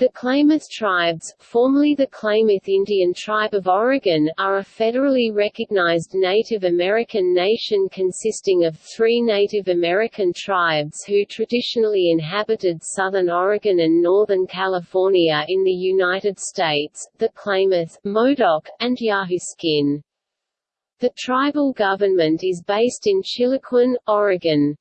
The Klamath tribes, formerly the Klamath Indian Tribe of Oregon, are a federally recognized Native American nation consisting of three Native American tribes who traditionally inhabited southern Oregon and northern California in the United States, the Klamath, Modoc, and Yahuskin. The tribal government is based in Chiloquin, Oregon.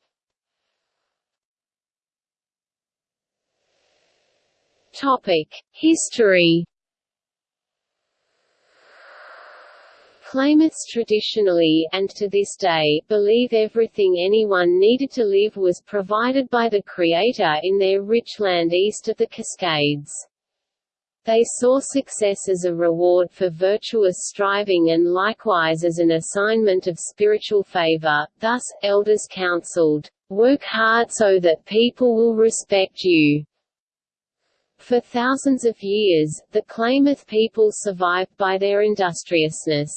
History. Klamaths traditionally, and to this day, believe everything anyone needed to live was provided by the Creator in their rich land east of the Cascades. They saw success as a reward for virtuous striving and likewise as an assignment of spiritual favor, thus, elders counseled, "...work hard so that people will respect you." For thousands of years, the Klamath people survived by their industriousness.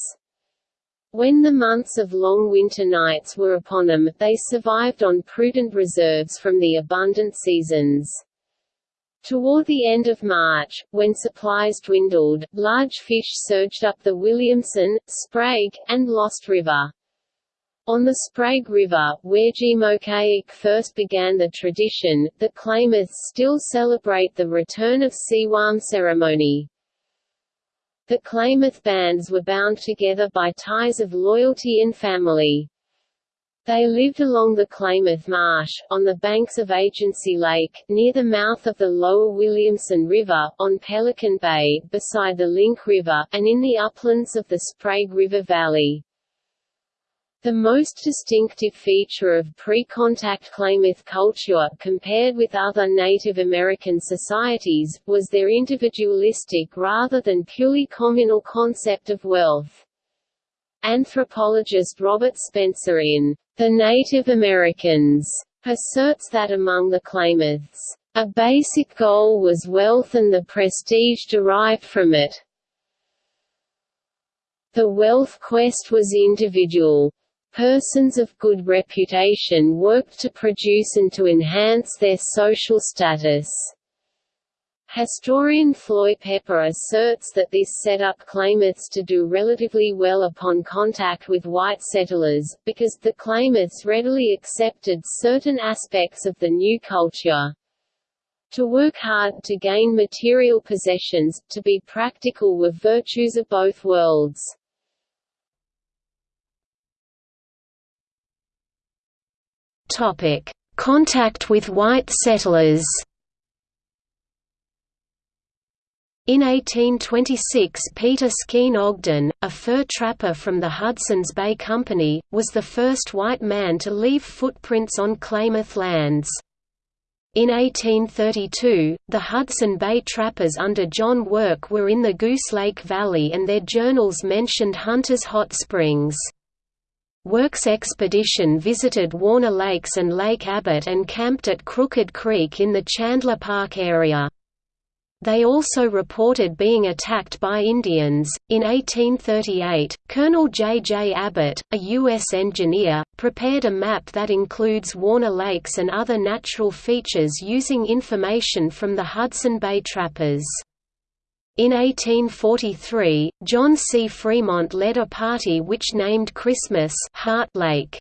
When the months of long winter nights were upon them, they survived on prudent reserves from the abundant seasons. Toward the end of March, when supplies dwindled, large fish surged up the Williamson, Sprague, and Lost River. On the Sprague River, where Gemokaik first began the tradition, the Klamaths still celebrate the return of Siwam ceremony. The Klamath bands were bound together by ties of loyalty and family. They lived along the Klamath Marsh, on the banks of Agency Lake, near the mouth of the lower Williamson River, on Pelican Bay, beside the Link River, and in the uplands of the Sprague River Valley. The most distinctive feature of pre-contact Klamath culture, compared with other Native American societies, was their individualistic rather than purely communal concept of wealth. Anthropologist Robert Spencer in The Native Americans asserts that among the Klamaths, a basic goal was wealth and the prestige derived from it. The wealth quest was individual. Persons of good reputation worked to produce and to enhance their social status. Historian Floy Pepper asserts that this set up Klamaths to do relatively well upon contact with white settlers, because the Klamaths readily accepted certain aspects of the new culture. To work hard to gain material possessions, to be practical were virtues of both worlds. Topic: Contact with white settlers. In 1826 Peter Skeen Ogden, a fur trapper from the Hudson's Bay Company, was the first white man to leave footprints on Klamath lands. In 1832, the Hudson Bay trappers under John Work were in the Goose Lake Valley and their journals mentioned Hunter's Hot Springs. Works expedition visited Warner Lakes and Lake Abert and camped at Crooked Creek in the Chandler Park area. They also reported being attacked by Indians. In 1838, Colonel J. J. Abert, a U.S. engineer, prepared a map that includes Warner Lakes and other natural features using information from the Hudson Bay trappers. In 1843, John C. Fremont led a party which named Christmas Hart Lake.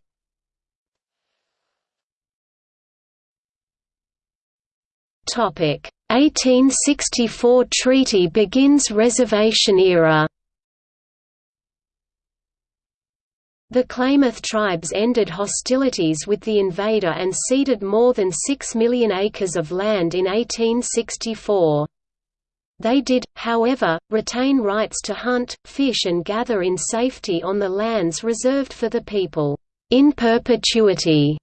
Topic: 1864 treaty begins reservation era. The Klamath tribes ended hostilities with the invader and ceded more than 6 million acres of land in 1864. They did, however, retain rights to hunt, fish and gather in safety on the lands reserved for the people, in perpetuity,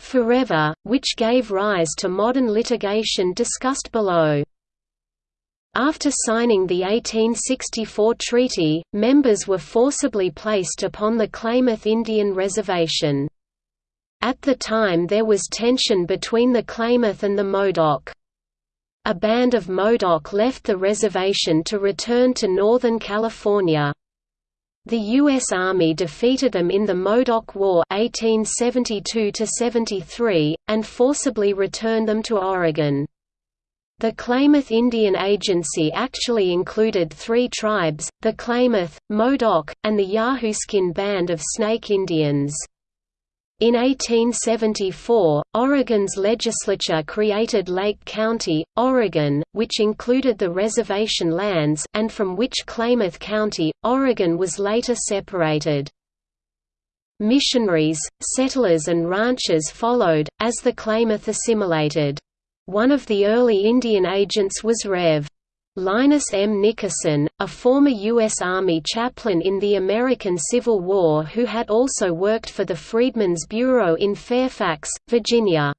forever, which gave rise to modern litigation discussed below. After signing the 1864 treaty, members were forcibly placed upon the Klamath Indian Reservation. At the time there was tension between the Klamath and the Modoc. A band of Modoc left the reservation to return to Northern California. The U.S. Army defeated them in the Modoc War 1872 and forcibly returned them to Oregon. The Klamath Indian Agency actually included three tribes, the Klamath, Modoc, and the Yahooskin Band of Snake Indians. In 1874, Oregon's legislature created Lake County, Oregon, which included the reservation lands and from which Klamath County, Oregon was later separated. Missionaries, settlers and ranchers followed, as the Klamath assimilated. One of the early Indian agents was Rev. Linus M. Nickerson, a former U.S. Army chaplain in the American Civil War who had also worked for the Freedmen's Bureau in Fairfax, Virginia.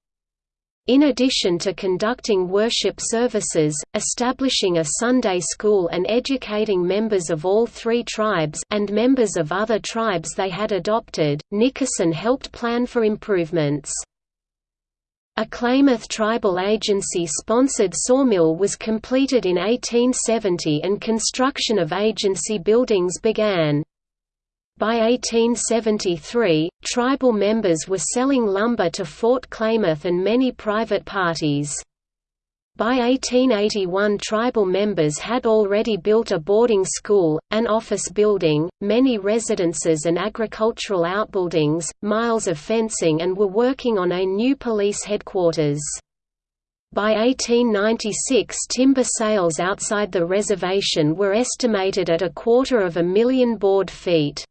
In addition to conducting worship services, establishing a Sunday school and educating members of all three tribes and members of other tribes they had adopted, Nickerson helped plan for improvements. A Klamath tribal agency-sponsored sawmill was completed in 1870 and construction of agency buildings began. By 1873, tribal members were selling lumber to Fort Klamath and many private parties. By 1881 tribal members had already built a boarding school, an office building, many residences and agricultural outbuildings, miles of fencing and were working on a new police headquarters. By 1896 timber sales outside the reservation were estimated at a quarter of a million board feet.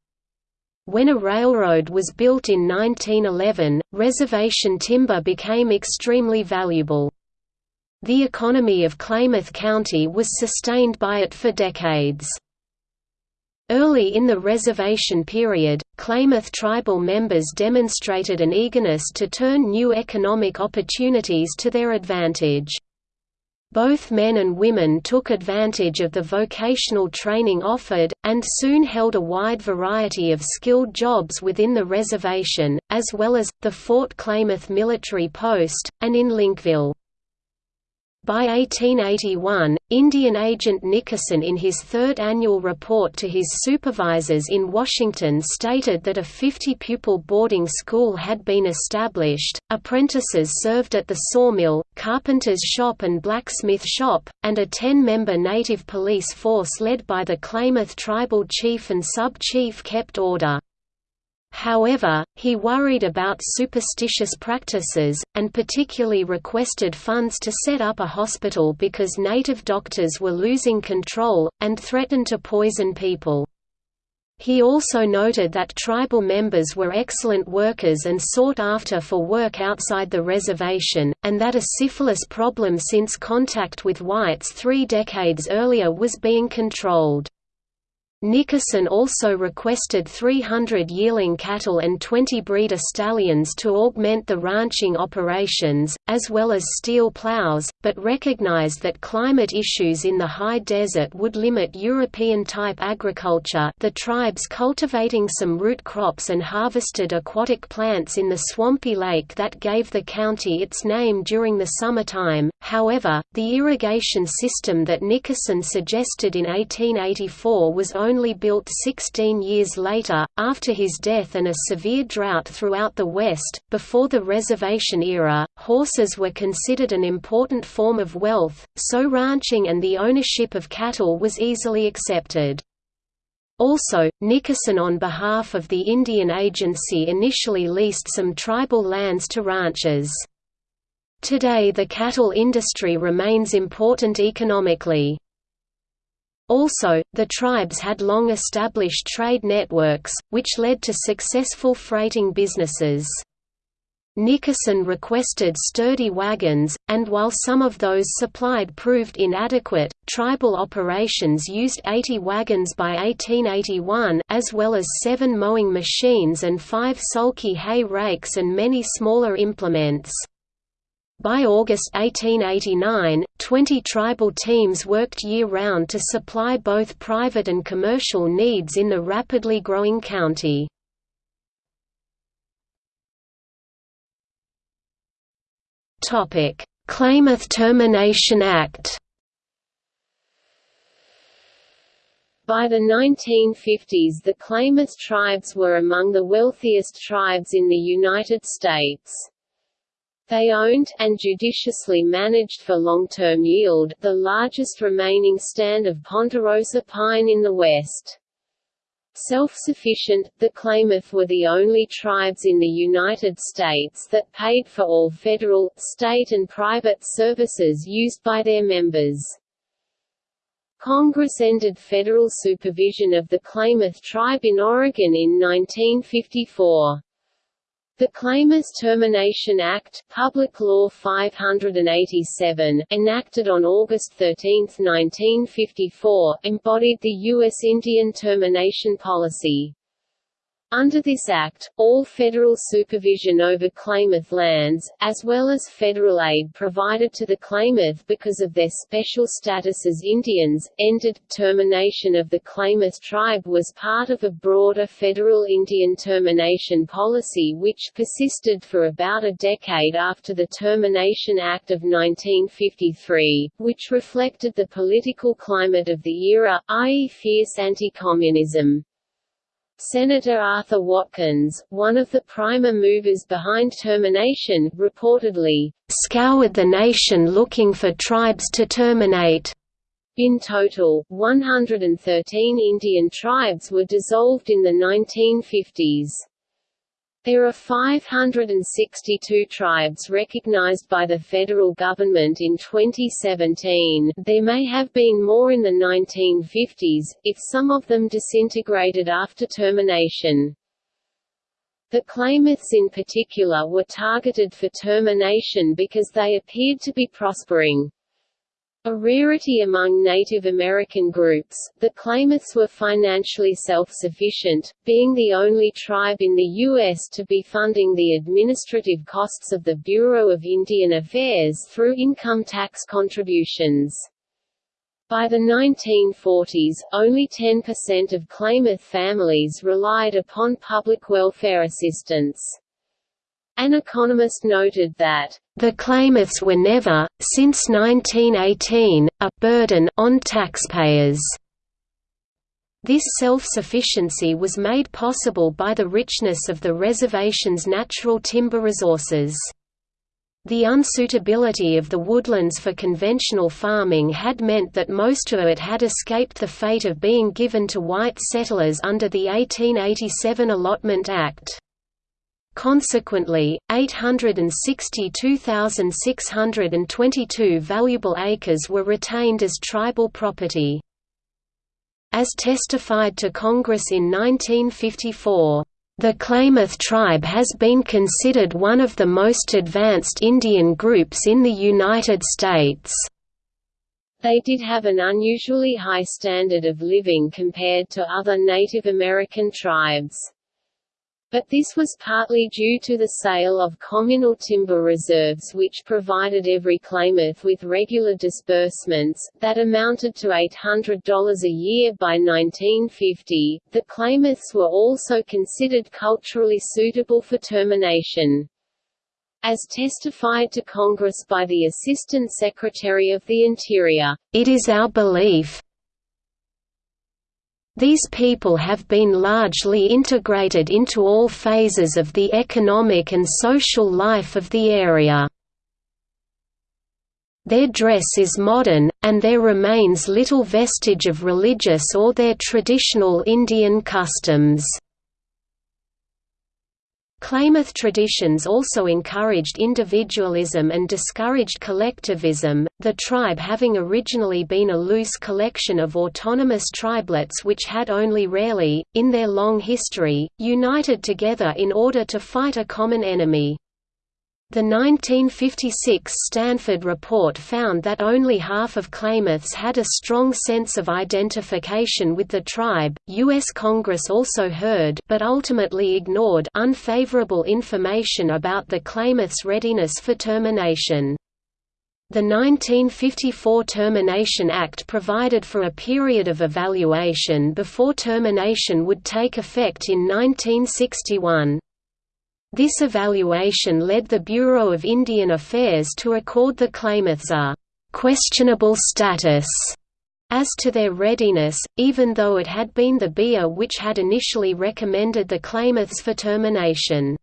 When a railroad was built in 1911, reservation timber became extremely valuable. The economy of Klamath County was sustained by it for decades. Early in the reservation period, Klamath tribal members demonstrated an eagerness to turn new economic opportunities to their advantage. Both men and women took advantage of the vocational training offered, and soon held a wide variety of skilled jobs within the reservation, as well as, the Fort Klamath military post, and in Linkville. By 1881, Indian agent Nickerson in his third annual report to his supervisors in Washington stated that a 50-pupil boarding school had been established, apprentices served at the sawmill, carpenter's shop and blacksmith shop, and a 10-member native police force led by the Klamath tribal chief and sub-chief kept order. However, he worried about superstitious practices, and particularly requested funds to set up a hospital because native doctors were losing control, and threatened to poison people. He also noted that tribal members were excellent workers and sought after for work outside the reservation, and that a syphilis problem since contact with whites three decades earlier was being controlled. Nickerson also requested 300 yearling cattle and 20 breeder stallions to augment the ranching operations, as well as steel plows, but recognized that climate issues in the high desert would limit European-type agriculture the tribes cultivating some root crops and harvested aquatic plants in the swampy lake that gave the county its name during the summertime. However, the irrigation system that Nickerson suggested in 1884 was only only built 16 years later, after his death and a severe drought throughout the West. Before the reservation era, horses were considered an important form of wealth, so ranching and the ownership of cattle was easily accepted. Also, Nickerson on behalf of the Indian Agency initially leased some tribal lands to ranchers. Today the cattle industry remains important economically. Also, the tribes had long established trade networks, which led to successful freighting businesses. Nickerson requested sturdy wagons, and while some of those supplied proved inadequate, tribal operations used 80 wagons by 1881 as well as seven mowing machines and five sulky hay rakes and many smaller implements. By August 1889, 20 tribal teams worked year-round to supply both private and commercial needs in the rapidly growing county. Klamath Termination Act By the 1950s the Klamath tribes were among the wealthiest tribes in the United States. They owned, and judiciously managed for long-term yield, the largest remaining stand of ponderosa pine in the West. Self-sufficient, the Klamath were the only tribes in the United States that paid for all federal, state and private services used by their members. Congress ended federal supervision of the Klamath tribe in Oregon in 1954. The Klamath Termination Act Public Law 587, enacted on August 13, 1954, embodied the U.S. Indian termination policy. Under this Act, all federal supervision over Klamath lands, as well as federal aid provided to the Klamath because of their special status as Indians, ended. Termination of the Klamath tribe was part of a broader federal Indian termination policy which persisted for about a decade after the Termination Act of 1953, which reflected the political climate of the era, i.e. fierce anti-communism. Senator Arthur Watkins, one of the primer movers behind termination, reportedly, "...scoured the nation looking for tribes to terminate." In total, 113 Indian tribes were dissolved in the 1950s. There are 562 tribes recognized by the federal government in 2017 there may have been more in the 1950s, if some of them disintegrated after termination. The Klamaths in particular were targeted for termination because they appeared to be prospering. A rarity among Native American groups, the Klamaths were financially self-sufficient, being the only tribe in the U.S. to be funding the administrative costs of the Bureau of Indian Affairs through income tax contributions. By the 1940s, only 10% of Klamath families relied upon public welfare assistance. An economist noted that, "...the Klamaths were never, since 1918, a burden on taxpayers." This self-sufficiency was made possible by the richness of the reservation's natural timber resources. The unsuitability of the woodlands for conventional farming had meant that most of it had escaped the fate of being given to white settlers under the 1887 Allotment Act. Consequently, 862,622 valuable acres were retained as tribal property. As testified to Congress in 1954, "...the Klamath tribe has been considered one of the most advanced Indian groups in the United States." They did have an unusually high standard of living compared to other Native American tribes. But this was partly due to the sale of communal timber reserves which provided every Klamath with regular disbursements, that amounted to $800 a year by 1950. The Klamaths were also considered culturally suitable for termination. As testified to Congress by the Assistant Secretary of the Interior, "...it is our belief, these people have been largely integrated into all phases of the economic and social life of the area. Their dress is modern, and there remains little vestige of religious or their traditional Indian customs. Klamath traditions also encouraged individualism and discouraged collectivism, the tribe having originally been a loose collection of autonomous tribelets which had only rarely, in their long history, united together in order to fight a common enemy. The 1956 Stanford report found that only half of Klamaths had a strong sense of identification with the tribe. U.S. Congress also heard but ultimately ignored unfavorable information about the Klamaths' readiness for termination. The 1954 Termination Act provided for a period of evaluation before termination would take effect in 1961. This evaluation led the Bureau of Indian Affairs to accord the Klamaths a «questionable status» as to their readiness, even though it had been the BIA which had initially recommended the Klamaths for termination.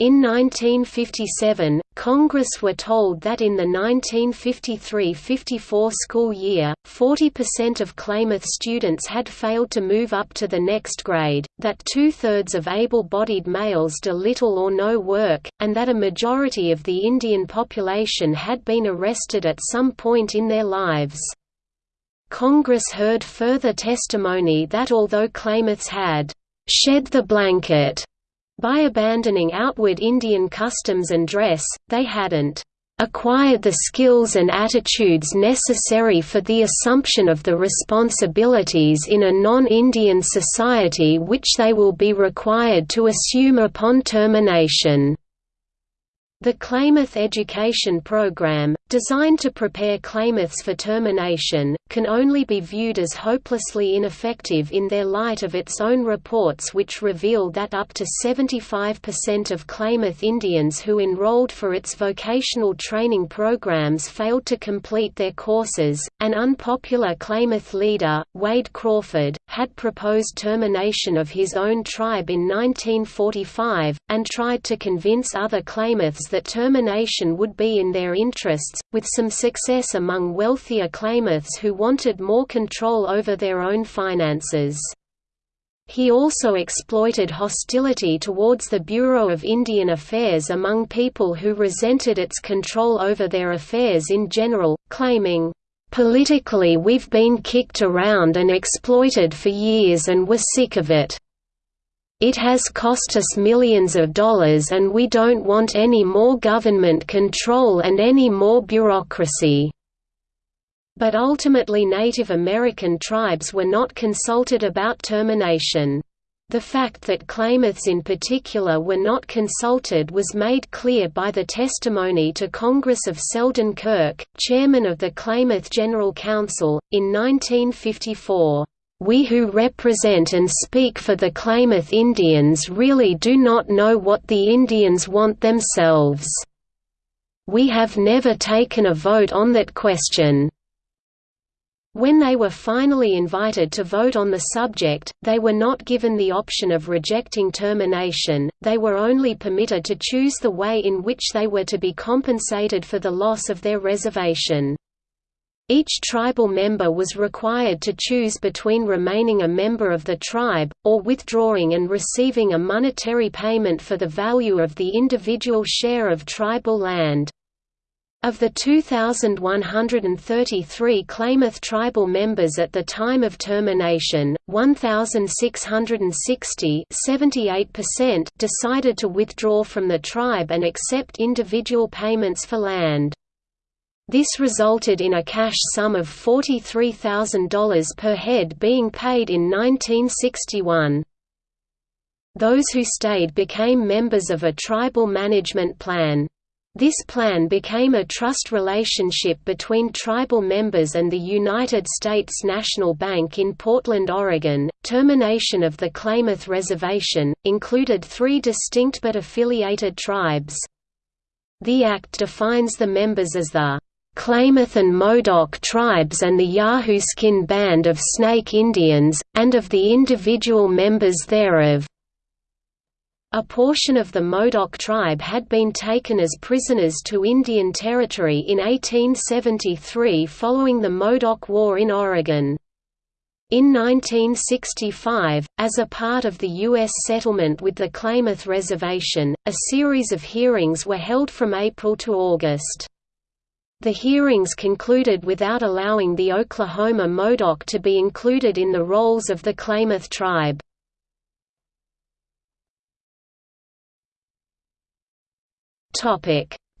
In 1957, Congress were told that in the 1953–54 school year, 40% of Klamath students had failed to move up to the next grade, that two-thirds of able-bodied males do little or no work, and that a majority of the Indian population had been arrested at some point in their lives. Congress heard further testimony that although Klamaths had «shed the blanket» By abandoning outward Indian customs and dress, they hadn't acquired the skills and attitudes necessary for the assumption of the responsibilities in a non-Indian society which they will be required to assume upon termination. The Klamath Education Program, designed to prepare Klamaths for termination, can only be viewed as hopelessly ineffective in their light of its own reports which reveal that up to 75% of Klamath Indians who enrolled for its vocational training programs failed to complete their courses. An unpopular Klamath leader, Wade Crawford, had proposed termination of his own tribe in 1945, and tried to convince other Klamaths that termination would be in their interests, with some success among wealthier Klamaths who wanted more control over their own finances. He also exploited hostility towards the Bureau of Indian Affairs among people who resented its control over their affairs in general, claiming, "...politically we've been kicked around and exploited for years and we're sick of it." It has cost us millions of dollars and we don't want any more government control and any more bureaucracy." But ultimately Native American tribes were not consulted about termination. The fact that Klamaths in particular were not consulted was made clear by the testimony to Congress of Selden Kirk, chairman of the Klamath General Council, in 1954. We who represent and speak for the Klamath Indians really do not know what the Indians want themselves. We have never taken a vote on that question. When they were finally invited to vote on the subject, they were not given the option of rejecting termination, they were only permitted to choose the way in which they were to be compensated for the loss of their reservation. Each tribal member was required to choose between remaining a member of the tribe, or withdrawing and receiving a monetary payment for the value of the individual share of tribal land. Of the 2,133 Klamath tribal members at the time of termination, 1,660 decided to withdraw from the tribe and accept individual payments for land. This resulted in a cash sum of $43,000 per head being paid in 1961. Those who stayed became members of a tribal management plan. This plan became a trust relationship between tribal members and the United States National Bank in Portland, Oregon. Termination of the Klamath Reservation included three distinct but affiliated tribes. The Act defines the members as the Klamath and Modoc tribes and the Yahooskin Band of Snake Indians, and of the individual members thereof. A portion of the Modoc tribe had been taken as prisoners to Indian Territory in 1873 following the Modoc War in Oregon. In 1965, as a part of the U.S. settlement with the Klamath Reservation, a series of hearings were held from April to August. The hearings concluded without allowing the Oklahoma Modoc to be included in the rolls of the Klamath tribe.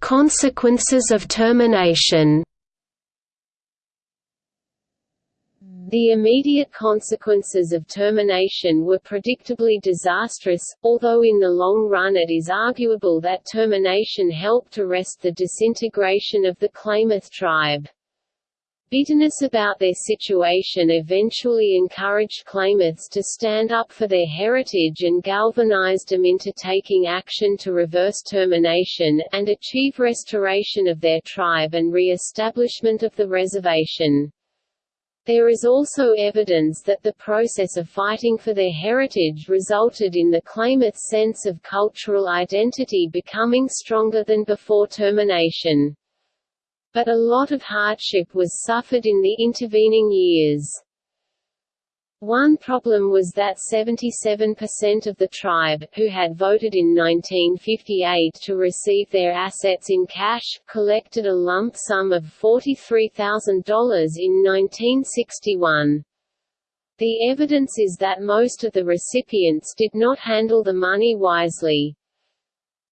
Consequences of termination The immediate consequences of termination were predictably disastrous, although in the long run it is arguable that termination helped arrest the disintegration of the Klamath tribe. Bitterness about their situation eventually encouraged Klamaths to stand up for their heritage and galvanized them into taking action to reverse termination, and achieve restoration of their tribe and re-establishment of the reservation. There is also evidence that the process of fighting for their heritage resulted in the Klamath's sense of cultural identity becoming stronger than before termination. But a lot of hardship was suffered in the intervening years. One problem was that 77% of the tribe, who had voted in 1958 to receive their assets in cash, collected a lump sum of $43,000 in 1961. The evidence is that most of the recipients did not handle the money wisely.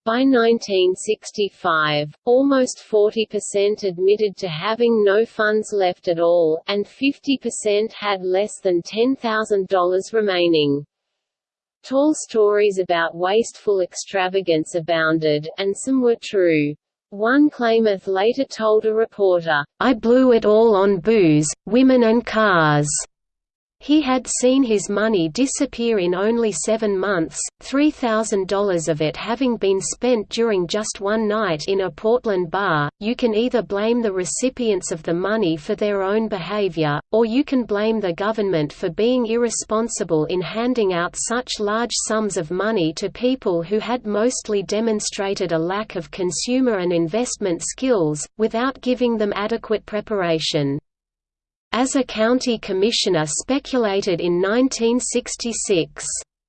By 1965, almost 40% admitted to having no funds left at all, and 50% had less than $10,000 remaining. Tall stories about wasteful extravagance abounded, and some were true. One claimant later told a reporter, I blew it all on booze, women and cars. He had seen his money disappear in only seven months, $3,000 of it having been spent during just one night in a Portland bar. You can either blame the recipients of the money for their own behavior, or you can blame the government for being irresponsible in handing out such large sums of money to people who had mostly demonstrated a lack of consumer and investment skills, without giving them adequate preparation as a county commissioner speculated in 1966.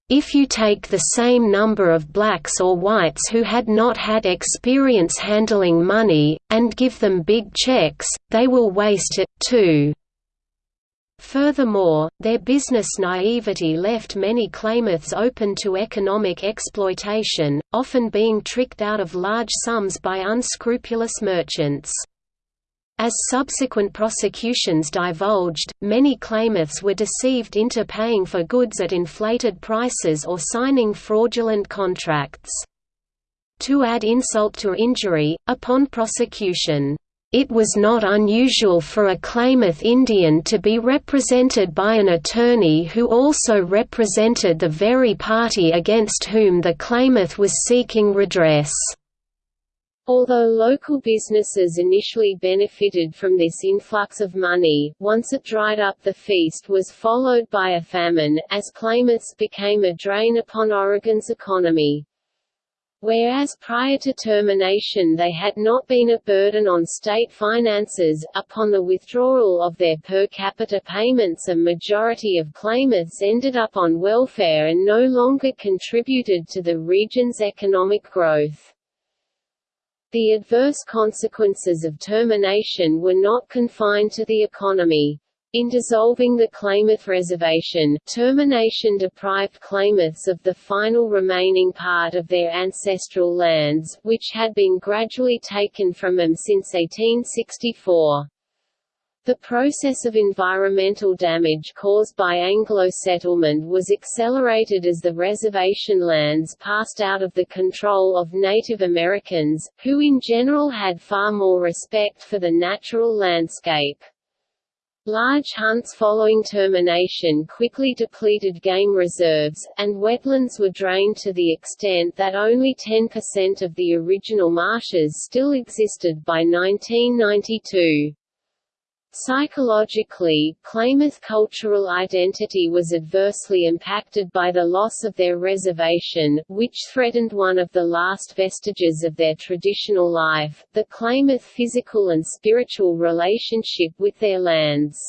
If you take the same number of blacks or whites who had not had experience handling money, and give them big checks, they will waste it, too. Furthermore, their business naivety left many Klamaths open to economic exploitation, often being tricked out of large sums by unscrupulous merchants. As subsequent prosecutions divulged, many Klamaths were deceived into paying for goods at inflated prices or signing fraudulent contracts. To add insult to injury, upon prosecution, it was not unusual for a Klamath Indian to be represented by an attorney who also represented the very party against whom the Klamath was seeking redress. Although local businesses initially benefited from this influx of money, once it dried up the feast was followed by a famine, as Klamaths became a drain upon Oregon's economy. Whereas prior to termination they had not been a burden on state finances, upon the withdrawal of their per capita payments a majority of claimants ended up on welfare and no longer contributed to the region's economic growth. The adverse consequences of termination were not confined to the economy. In dissolving the Klamath Reservation, termination deprived Klamaths of the final remaining part of their ancestral lands, which had been gradually taken from them since 1864. The process of environmental damage caused by Anglo settlement was accelerated as the reservation lands passed out of the control of Native Americans, who in general had far more respect for the natural landscape. Large hunts following termination quickly depleted game reserves, and wetlands were drained to the extent that only 10% of the original marshes still existed by 1992. Psychologically, Klamath cultural identity was adversely impacted by the loss of their reservation, which threatened one of the last vestiges of their traditional life, the Klamath physical and spiritual relationship with their lands.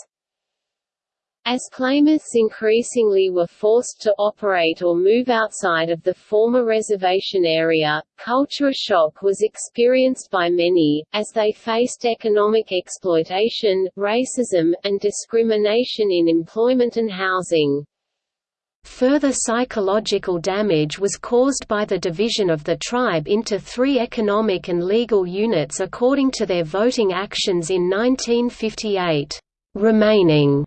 As Klamaths increasingly were forced to operate or move outside of the former reservation area, culture shock was experienced by many, as they faced economic exploitation, racism, and discrimination in employment and housing. Further psychological damage was caused by the division of the tribe into three economic and legal units according to their voting actions in 1958. Remaining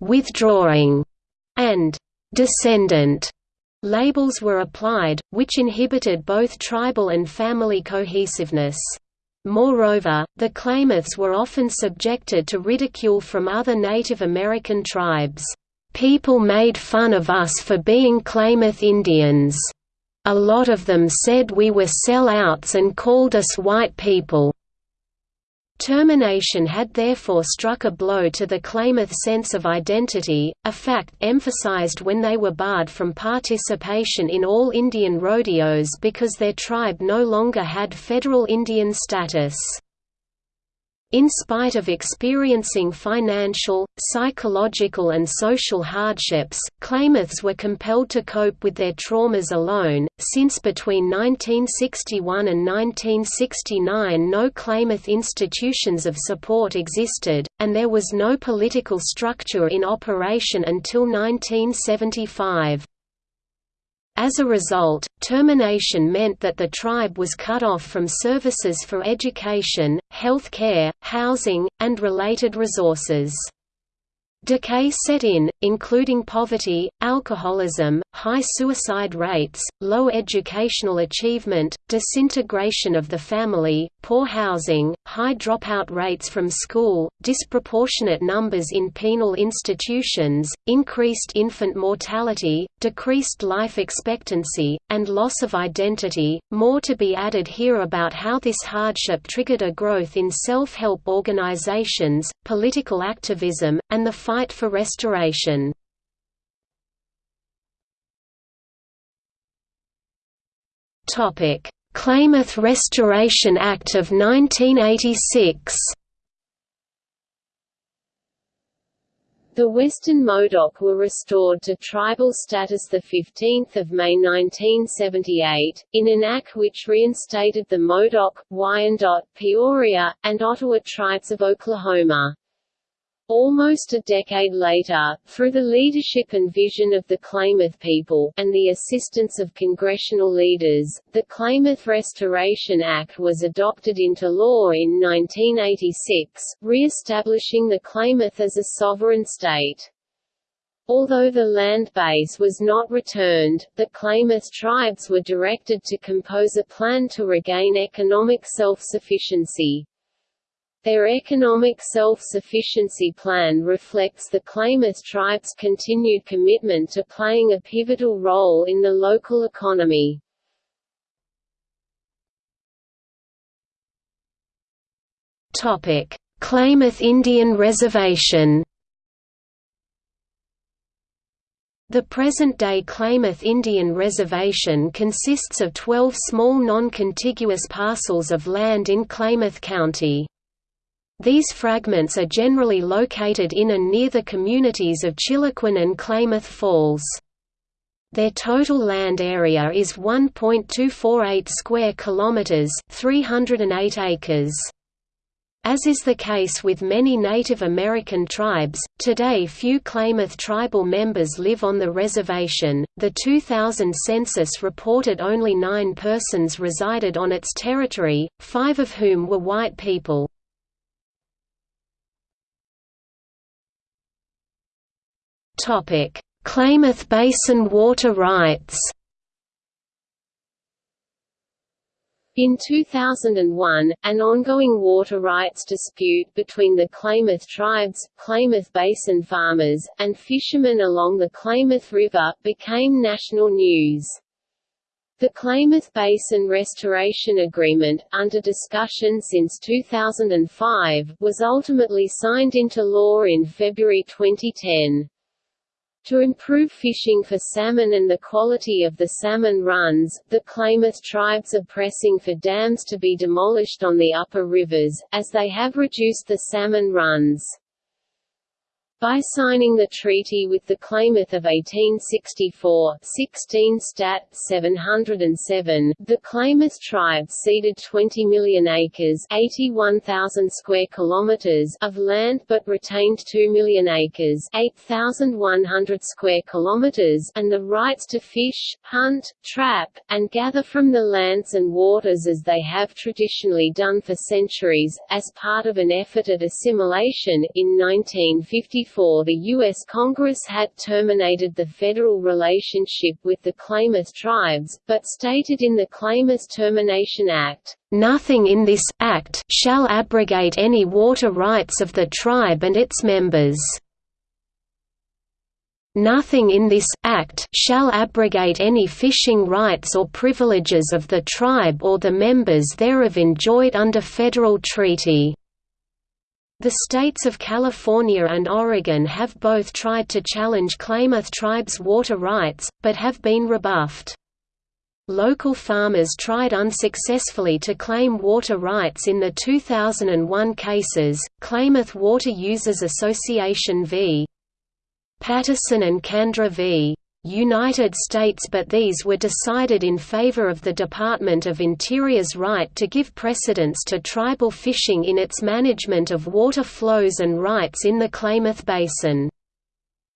withdrawing, and descendant labels were applied, which inhibited both tribal and family cohesiveness. Moreover, the Klamaths were often subjected to ridicule from other Native American tribes. People made fun of us for being Klamath Indians. A lot of them said we were sellouts and called us white people. Termination had therefore struck a blow to the Klamath sense of identity, a fact emphasized when they were barred from participation in all Indian rodeos because their tribe no longer had federal Indian status. In spite of experiencing financial, psychological and social hardships, Klamaths were compelled to cope with their traumas alone, since between 1961 and 1969 no Klamath institutions of support existed, and there was no political structure in operation until 1975. As a result, termination meant that the tribe was cut off from services for education, health care, housing, and related resources. Decay set in, including poverty, alcoholism, high suicide rates, low educational achievement, disintegration of the family, poor housing, high dropout rates from school, disproportionate numbers in penal institutions, increased infant mortality, decreased life expectancy, and loss of identity. More to be added here about how this hardship triggered a growth in self-help organizations, political activism, and the fight for restoration. Klamath Restoration Act of 1986 The Western Modoc were restored to tribal status 15 May 1978, in an act which reinstated the Modoc, Wyandot, Peoria, and Ottawa tribes of Oklahoma. Almost a decade later, through the leadership and vision of the Klamath people, and the assistance of congressional leaders, the Klamath Restoration Act was adopted into law in 1986, re-establishing the Klamath as a sovereign state. Although the land base was not returned, the Klamath tribes were directed to compose a plan to regain economic self-sufficiency. Their economic self-sufficiency plan reflects the Klamath tribe's continued commitment to playing a pivotal role in the local economy. Klamath Indian Reservation The present-day Klamath Indian Reservation consists of 12 small non-contiguous parcels of land in Klamath County. These fragments are generally located in and near the communities of Chiloquin and Klamath Falls. Their total land area is 1.248 square kilometers, 308 acres. As is the case with many Native American tribes, today few Klamath tribal members live on the reservation. The 2000 census reported only nine persons resided on its territory, five of whom were white people. Topic: Klamath Basin water rights. In 2001, an ongoing water rights dispute between the Klamath tribes, Klamath Basin farmers, and fishermen along the Klamath River, became national news. The Klamath Basin Restoration Agreement, under discussion since 2005, was ultimately signed into law in February 2010. To improve fishing for salmon and the quality of the salmon runs, the Klamath tribes are pressing for dams to be demolished on the upper rivers, as they have reduced the salmon runs. By signing the treaty with the Klamath of 1864 16 Stat. 707, the Klamath tribe ceded 20 million acres 81,000 square kilometers of land but retained 2 million acres 8,100 square kilometers and the rights to fish, hunt, trap, and gather from the lands and waters as they have traditionally done for centuries, as part of an effort at assimilation. In 1954 the U.S. Congress had terminated the federal relationship with the Klamath tribes, but stated in the Klamath Termination Act, "...nothing in this act shall abrogate any water rights of the tribe and its members." Nothing in this act shall abrogate any fishing rights or privileges of the tribe or the members thereof enjoyed under federal treaty. The states of California and Oregon have both tried to challenge Klamath tribes' water rights, but have been rebuffed. Local farmers tried unsuccessfully to claim water rights in the 2001 cases, Klamath Water Users Association v. Patterson and Kandra v. United States but these were decided in favor of the Department of Interior's right to give precedence to tribal fishing in its management of water flows and rights in the Klamath Basin.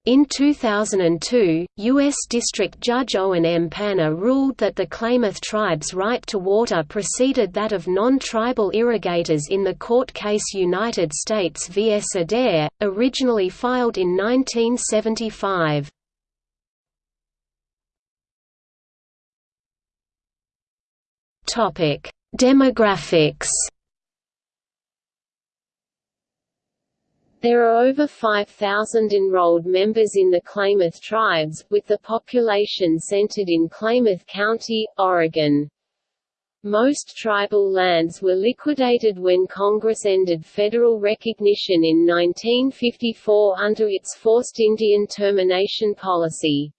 In 2002, U.S. District Judge Owen M. Panner ruled that the Klamath tribe's right to water preceded that of non-tribal irrigators in the court case United States v. S. Adair, originally filed in 1975. Demographics There are over 5,000 enrolled members in the Klamath tribes, with the population centered in Klamath County, Oregon. Most tribal lands were liquidated when Congress ended federal recognition in 1954 under its forced Indian termination policy.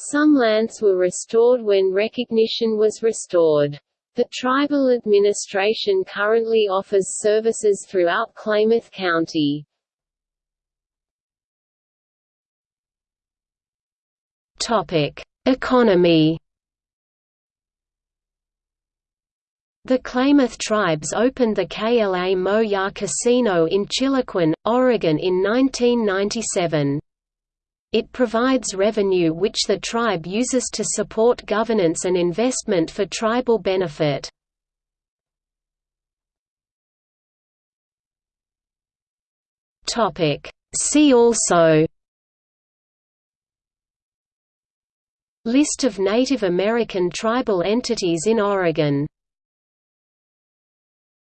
Some lands were restored when recognition was restored. The tribal administration currently offers services throughout Klamath County. Topic: Economy. The Klamath tribes opened the KLA Mo Casino in Chiloquin, Oregon in 1997. It provides revenue which the tribe uses to support governance and investment for tribal benefit. See also List of Native American tribal entities in Oregon